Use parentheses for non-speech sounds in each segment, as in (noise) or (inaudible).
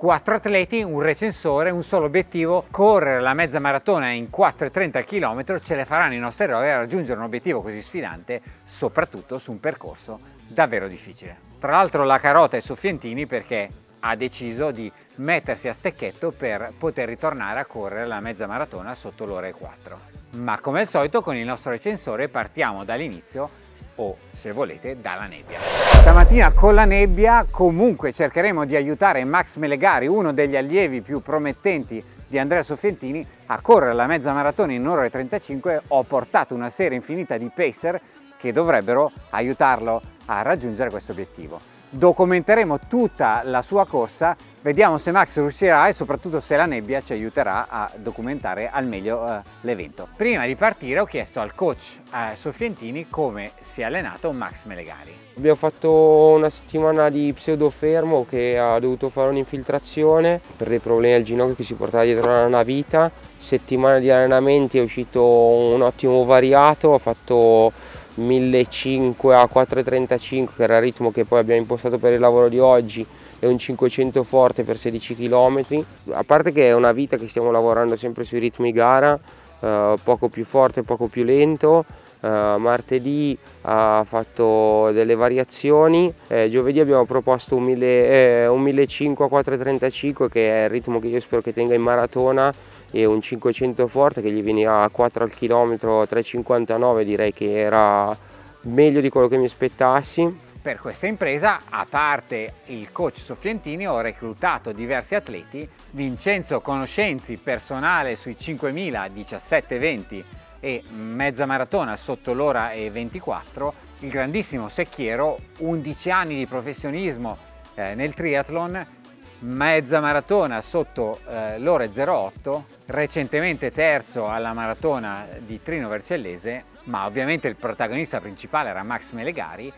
quattro atleti, un recensore, un solo obiettivo, correre la mezza maratona in 4,30 km ce le faranno i nostri eroi a raggiungere un obiettivo così sfidante, soprattutto su un percorso davvero difficile. Tra l'altro la carota è Soffientini perché ha deciso di mettersi a stecchetto per poter ritornare a correre la mezza maratona sotto l'ora e 4. Ma come al solito con il nostro recensore partiamo dall'inizio o se volete dalla nebbia. Stamattina con la nebbia comunque cercheremo di aiutare Max Melegari, uno degli allievi più promettenti di Andrea Soffientini, a correre la mezza maratona in un'ora e 35. Ho portato una serie infinita di pacer che dovrebbero aiutarlo a raggiungere questo obiettivo. Documenteremo tutta la sua corsa Vediamo se Max riuscirà e soprattutto se la nebbia ci aiuterà a documentare al meglio uh, l'evento. Prima di partire ho chiesto al coach uh, Soffientini come si è allenato Max Melegari. Abbiamo fatto una settimana di pseudo fermo che ha dovuto fare un'infiltrazione per dei problemi al ginocchio che si portava dietro una vita. Settimana di allenamenti è uscito un ottimo variato, ha fatto 1500 a 4.35 che era il ritmo che poi abbiamo impostato per il lavoro di oggi è un 500 forte per 16 km a parte che è una vita che stiamo lavorando sempre sui ritmi gara eh, poco più forte poco più lento. Eh, martedì ha fatto delle variazioni eh, giovedì abbiamo proposto un, 1000, eh, un 1500 a 4.35 che è il ritmo che io spero che tenga in maratona e un 500 forte che gli veniva a 4 al chilometro 3,59 direi che era meglio di quello che mi aspettassi. Per questa impresa, a parte il coach Soffientini, ho reclutato diversi atleti, Vincenzo Conoscenzi, personale sui 5.000, 17-20 e mezza maratona sotto l'ora e 24, il grandissimo Secchiero, 11 anni di professionismo eh, nel triathlon, mezza maratona sotto eh, l'ora e 08, recentemente terzo alla maratona di Trino Vercellese, ma ovviamente il protagonista principale era Max Melegari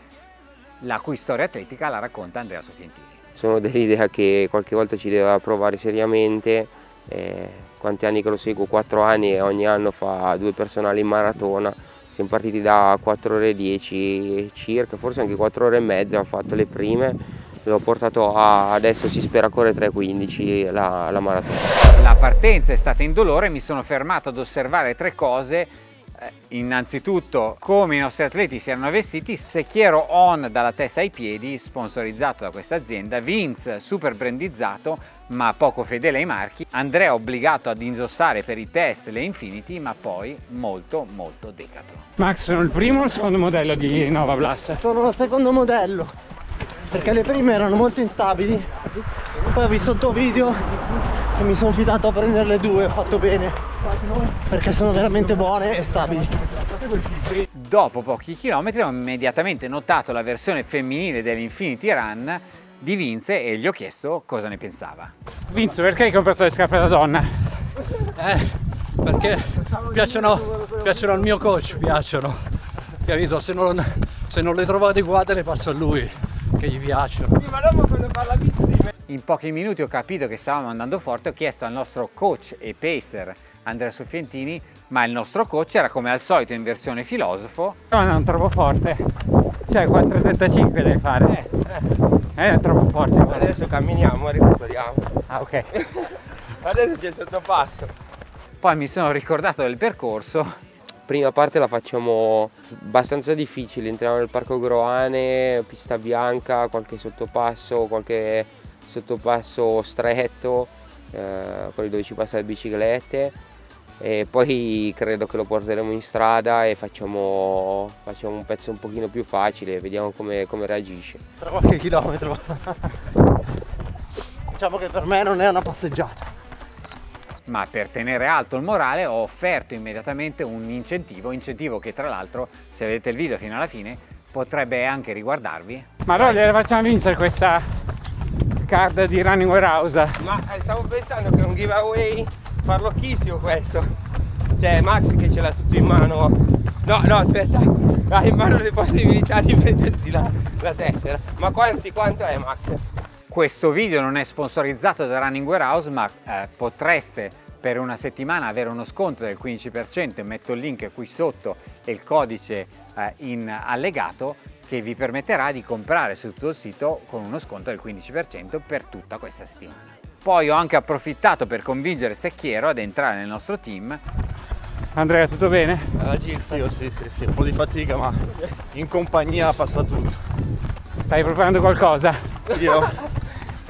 la cui storia atletica la racconta Andrea Soffientini. Sono dell'idea che qualche volta ci deve provare seriamente, eh, quanti anni che lo seguo? 4 anni e ogni anno fa due personali in maratona, siamo partiti da 4 ore e 10 circa, forse anche 4 ore e mezza, ho fatto le prime, l'ho portato a, adesso si spera a correre 3.15 la, la maratona. La partenza è stata indolore, mi sono fermato ad osservare tre cose eh, innanzitutto come i nostri atleti si erano vestiti, Secchiero On dalla testa ai piedi, sponsorizzato da questa azienda, Vince super brandizzato ma poco fedele ai marchi, Andrea obbligato ad indossare per i test le Infinity ma poi molto molto decathlon. Max sono il primo o il secondo modello di Nova Blast? Sono il secondo modello perché le prime erano molto instabili. Poi ho visto il tuo video e mi sono fidato a prendere le due ho fatto bene. Perché sono veramente buone e stabili. Dopo pochi chilometri ho immediatamente notato la versione femminile dell'Infinity Run di Vince e gli ho chiesto cosa ne pensava. Vince perché hai comprato le scarpe da donna? Eh, perché piacciono, piacciono al mio coach piacciono capito? Se non, se non le trovo adeguate le passo a lui che gli piacciono in pochi minuti ho capito che stavamo andando forte ho chiesto al nostro coach e pacer Andrea Soffientini, ma il nostro coach era come al solito in versione filosofo. No, non troppo forte, cioè 4,35 devi fare. Eh, eh. è troppo forte. Adesso camminiamo e recuperiamo. Ah, ok. (laughs) Adesso c'è il sottopasso. Poi mi sono ricordato del percorso. Prima parte la facciamo abbastanza difficile, entriamo nel parco Groane, pista bianca, qualche sottopasso, qualche sottopasso stretto, eh, quelli dove ci passano le biciclette. E poi credo che lo porteremo in strada e facciamo, facciamo un pezzo un pochino più facile vediamo come, come reagisce. Tra qualche chilometro. (laughs) Diciamo che per me non è una passeggiata ma per tenere alto il morale ho offerto immediatamente un incentivo incentivo che tra l'altro se vedete il video fino alla fine potrebbe anche riguardarvi. Ma allora gliela facciamo vincere questa card di Running Warehouse ma eh, stavo pensando che è un giveaway farlocchissimo questo. Cioè Max che ce l'ha tutto in mano. No no aspetta. Ha in mano le possibilità di prendersi la, la tessera. Ma quanti, quanto è Max? Questo video non è sponsorizzato da Running Warehouse ma eh, potreste per una settimana avere uno sconto del 15% metto il link qui sotto e il codice eh, in allegato che vi permetterà di comprare su tutto il sito con uno sconto del 15% per tutta questa settimana. Poi ho anche approfittato per convincere Secchiero ad entrare nel nostro team. Andrea, tutto bene? La Gilfa, io sì, sì, sì, un po' di fatica, ma in compagnia passa tutto. Stai preparando qualcosa? Io,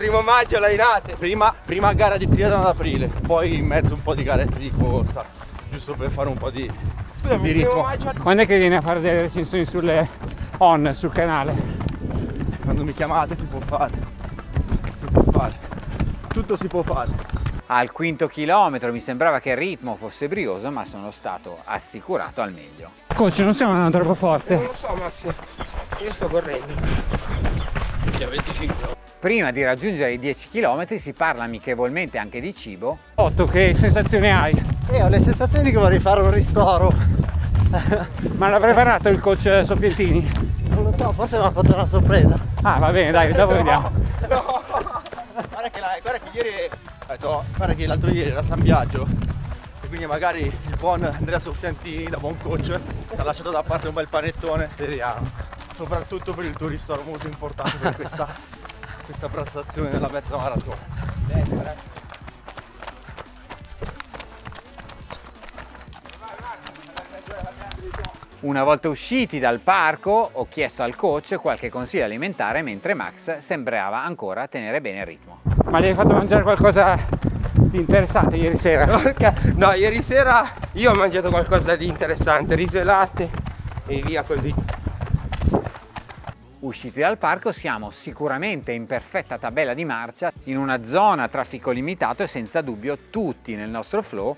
Primo maggio lainate. prima, prima gara di triathlon ad aprile, poi in mezzo un po' di garette di corsa, giusto per fare un po' di, di ritmo. Quando è che vieni a fare delle recensioni sulle on sul canale? Quando mi chiamate si può fare, si può fare, tutto si può fare. Al quinto chilometro mi sembrava che il ritmo fosse brioso, ma sono stato assicurato al meglio. Coach, non stiamo andando troppo forte. Non lo so Max, io sto correndo. Che a 25 Prima di raggiungere i 10 km si parla amichevolmente anche di cibo. Otto, che sensazione hai? Eh, ho le sensazioni che vorrei fare un ristoro. (laughs) Ma l'ha preparato il coach Soffientini? Non lo so, forse mi ha fatto una sorpresa. Ah, va bene, dai, dopo (laughs) vediamo. Guarda che, la- guarda che ieri, detto, guarda che l'altro ieri era San Biagio e quindi magari il buon Andrea Soffiantini, da buon coach, ti ha lasciato da parte un bel panettone. Speriamo. Soprattutto per il tuo ristoro molto importante per questa, questa prestazione della mezza maratona. Una volta usciti dal parco ho chiesto al coach qualche consiglio alimentare mentre Max sembrava ancora tenere bene il ritmo. Ma gli hai fatto mangiare qualcosa di interessante ieri sera? No, ieri sera io ho mangiato qualcosa di interessante, riso e latte e via così. Usciti dal parco siamo sicuramente in perfetta tabella di marcia in una zona a traffico limitato e senza dubbio tutti nel nostro flow.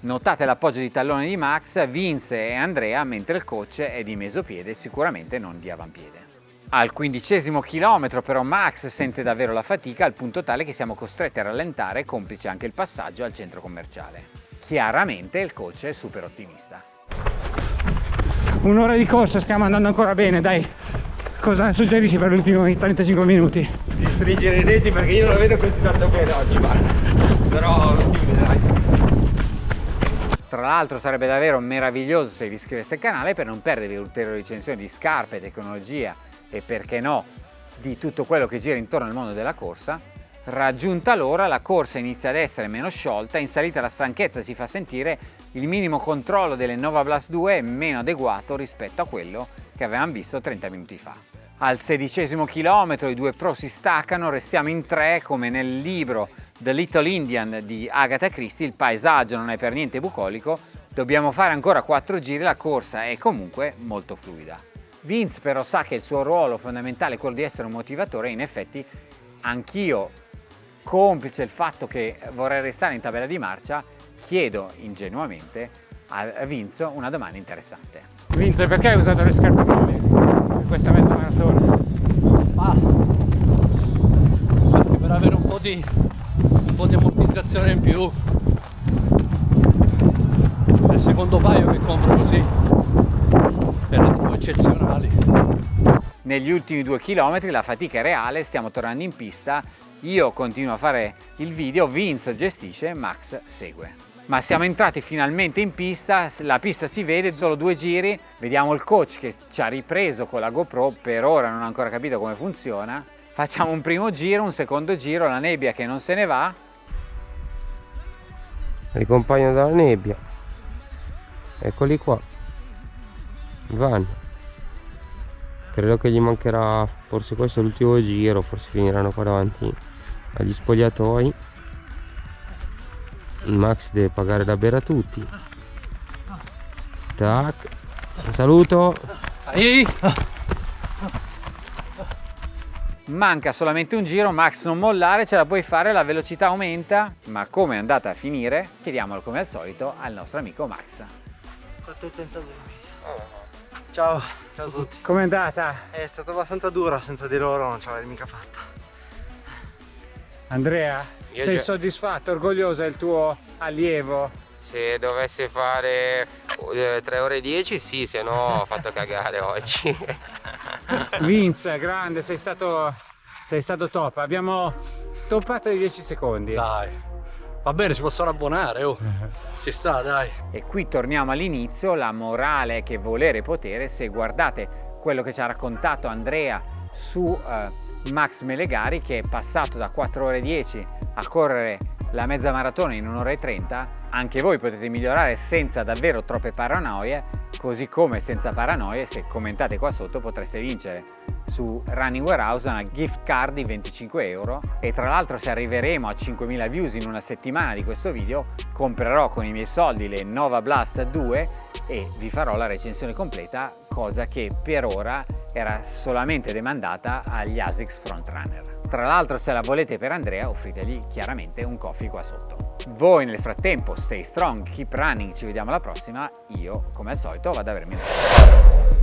Notate l'appoggio di tallone di Max, Vince e Andrea mentre il coach è di mesopiede sicuramente non di avampiede. Al quindicesimo chilometro però Max sente davvero la fatica al punto tale che siamo costretti a rallentare complice anche il passaggio al centro commerciale. Chiaramente il coach è super ottimista. Un'ora di corsa, stiamo andando ancora bene, dai. Cosa suggerisci per gli ultimi 35 minuti? Di stringere i reti perché io non lo vedo così tanto bene oggi, guarda. Però non vedrai. Tra l'altro sarebbe davvero meraviglioso se vi iscriveste al canale per non perdervi ulteriori recensioni di scarpe, tecnologia e perché no di tutto quello che gira intorno al mondo della corsa. Raggiunta l'ora la corsa inizia ad essere meno sciolta, in salita la stanchezza si fa sentire, il minimo controllo delle Nova Blast 2 è meno adeguato rispetto a quello che avevamo visto 30 minuti fa. Al sedicesimo chilometro i due pro si staccano, restiamo in tre come nel libro The Little Indian di Agatha Christie, il paesaggio non è per niente bucolico, dobbiamo fare ancora quattro giri, la corsa è comunque molto fluida. Vince però sa che il suo ruolo fondamentale è quello di essere un motivatore e in effetti anch'io, complice il fatto che vorrei restare in tabella di marcia, chiedo ingenuamente a Vince una domanda interessante. Vince, perché hai usato le scarpe questa mezza maratona? anche per avere un po' di un po' di ammortizzazione in più è il secondo paio che compro così erano eccezionali Negli ultimi due chilometri la fatica è reale, stiamo tornando in pista, io continuo a fare il video, Vince gestisce, Max segue. Ma siamo entrati finalmente in pista, la pista si vede, solo due giri, vediamo il coach che ci ha ripreso con la GoPro, per ora non ho ancora capito come funziona. Facciamo un primo giro, un secondo giro, la nebbia che non se ne va, Ricompaiono dalla nebbia. Eccoli qua. Vanno. Credo che gli mancherà forse questo è l'ultimo giro, forse finiranno qua davanti agli spogliatoi. Max deve pagare da bere a tutti. Tac. Un saluto. Ehi! manca solamente un giro, Max non mollare, ce la puoi fare, la velocità aumenta, ma come è andata a finire? Chiediamolo come al solito al nostro amico Max. Ciao, ciao a tutti. Com'è andata? È stata abbastanza dura, senza di loro non ce l'avrei mica fatta. Andrea, Io sei già- soddisfatto, orgoglioso del tuo allievo? Se dovesse fare 3 ore e 10 sì, se no ho fatto cagare oggi. (laughs) Vince, grande, sei stato, sei stato top. Abbiamo toppato i 10 secondi. dai va bene si possono abbonare oh (laughs) ci sta dai E qui torniamo all'inizio, la morale è che volere e potere, se guardate quello che ci ha raccontato Andrea su eh, Max Melegari che è passato da 4 ore e 10 a correre la mezza maratona in un'ora e 30, anche voi potete migliorare senza davvero troppe paranoie, così come senza paranoie, se commentate qua sotto potreste vincere su Running Warehouse una gift card di 25 euro e tra l'altro se arriveremo a 5.000 views in una settimana di questo video comprerò con i miei soldi le Nova Blast 2 e vi farò la recensione completa cosa che per ora era solamente demandata agli ASICS Frontrunner. Tra l'altro se la volete per Andrea offritegli chiaramente un coffee qua sotto. Voi nel frattempo stay strong, keep running, ci vediamo alla prossima, io come al solito vado ad avermi